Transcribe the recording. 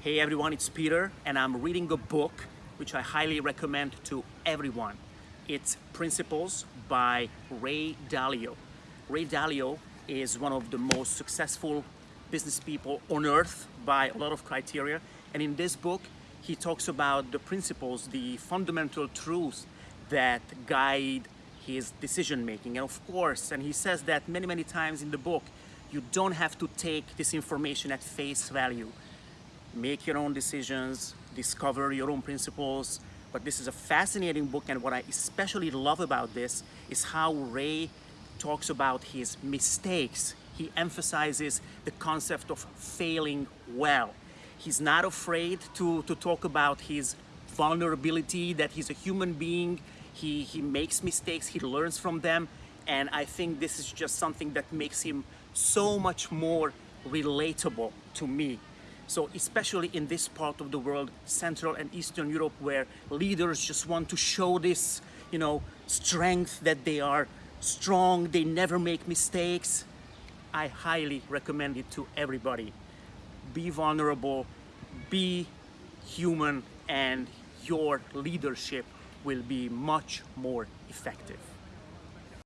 Hey everyone, it's Peter and I'm reading a book which I highly recommend to everyone. It's Principles by Ray Dalio. Ray Dalio is one of the most successful business people on earth by a lot of criteria and in this book he talks about the principles, the fundamental truths that guide his decision making and of course and he says that many many times in the book you don't have to take this information at face value make your own decisions, discover your own principles. But this is a fascinating book and what I especially love about this is how Ray talks about his mistakes. He emphasizes the concept of failing well. He's not afraid to, to talk about his vulnerability, that he's a human being, he, he makes mistakes, he learns from them, and I think this is just something that makes him so much more relatable to me. So especially in this part of the world, Central and Eastern Europe, where leaders just want to show this, you know, strength that they are strong, they never make mistakes. I highly recommend it to everybody. Be vulnerable, be human, and your leadership will be much more effective.